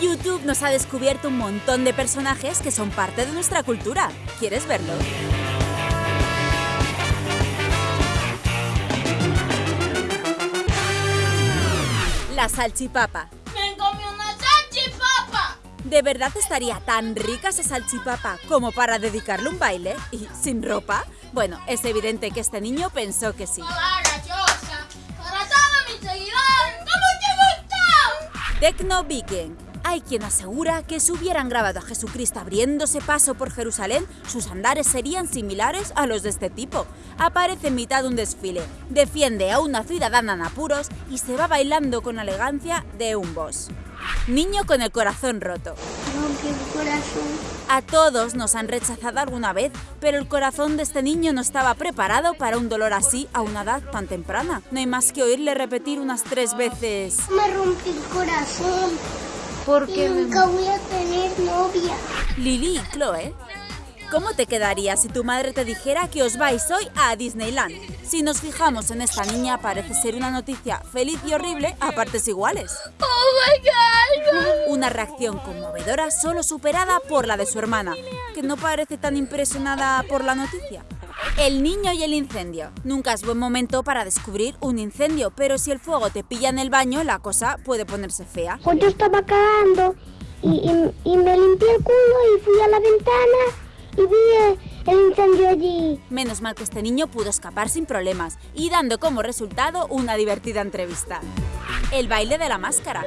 YouTube nos ha descubierto un montón de personajes que son parte de nuestra cultura. ¿Quieres verlo? La salchipapa. ¡Me comí una salchipapa! ¿De verdad estaría tan rica esa salchipapa como para dedicarle un baile? ¿Y sin ropa? Bueno, es evidente que este niño pensó que sí. Tecno Viking. Hay quien asegura que si hubieran grabado a Jesucristo abriéndose paso por Jerusalén, sus andares serían similares a los de este tipo. Aparece en mitad de un desfile, defiende a una ciudadana en apuros y se va bailando con elegancia de un boss. Niño con el corazón roto. A todos nos han rechazado alguna vez, pero el corazón de este niño no estaba preparado para un dolor así a una edad tan temprana. No hay más que oírle repetir unas tres veces. Me rompe el corazón. Porque nunca voy a tener novia. Lili y Chloe, ¿cómo te quedaría si tu madre te dijera que os vais hoy a Disneyland? Si nos fijamos en esta niña, parece ser una noticia feliz y horrible a partes iguales. ¡Oh, my God! Una reacción conmovedora solo superada por la de su hermana, que no parece tan impresionada por la noticia. El niño y el incendio. Nunca es buen momento para descubrir un incendio, pero si el fuego te pilla en el baño, la cosa puede ponerse fea. Pues yo estaba cagando y, y- y me limpié el culo y fui a la ventana y vi el, el incendio allí. Menos mal que este niño pudo escapar sin problemas y dando como resultado una divertida entrevista. El baile de la máscara.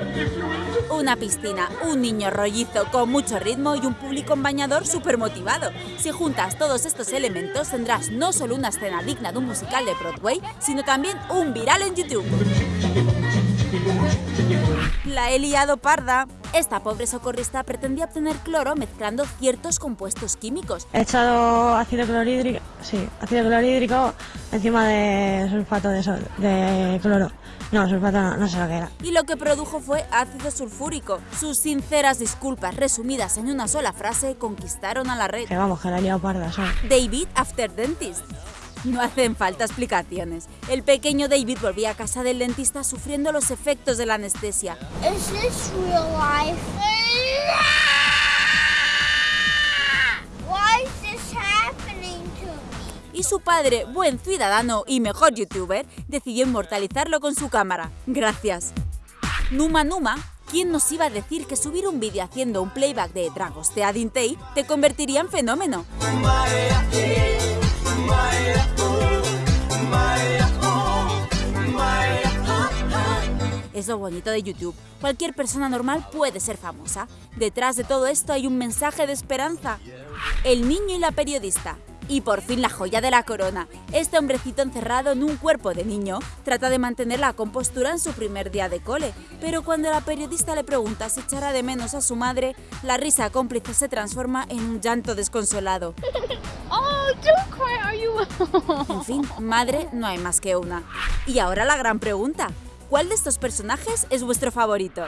Una piscina, un niño rollizo con mucho ritmo y un público en bañador súper motivado. Si juntas todos estos elementos tendrás no solo una escena digna de un musical de Broadway, sino también un viral en YouTube. La he liado parda. Esta pobre socorrista pretendía obtener cloro mezclando ciertos compuestos químicos, He echado ácido clorhídrico, sí, ácido clorhídrico encima de sulfato de, sol- de cloro. No, sulfato no, no sé lo que era. y lo que produjo fue ácido sulfúrico. Sus sinceras disculpas resumidas en una sola frase conquistaron a la red. Que vamos, que la he liado parda, ¿sabes? David After Dentist. No hacen falta explicaciones. El pequeño David volvía a casa del dentista sufriendo los efectos de la anestesia. Is this real life? Why is this happening to me? Y su padre, buen ciudadano y mejor youtuber, decidió inmortalizarlo con su cámara. Gracias. Numa Numa, ¿quién nos iba a decir que subir un vídeo haciendo un playback de Dragos de Adintei te convertiría en fenómeno? Es lo bonito de YouTube. Cualquier persona normal puede ser famosa. Detrás de todo esto hay un mensaje de esperanza. El niño y la periodista. Y por fin la joya de la corona. Este hombrecito encerrado en un cuerpo de niño trata de mantener la compostura en su primer día de cole. Pero cuando la periodista le pregunta si echará de menos a su madre, la risa cómplice se transforma en un llanto desconsolado. En fin, madre no hay más que una. Y ahora la gran pregunta. ¿Cuál de estos personajes es vuestro favorito?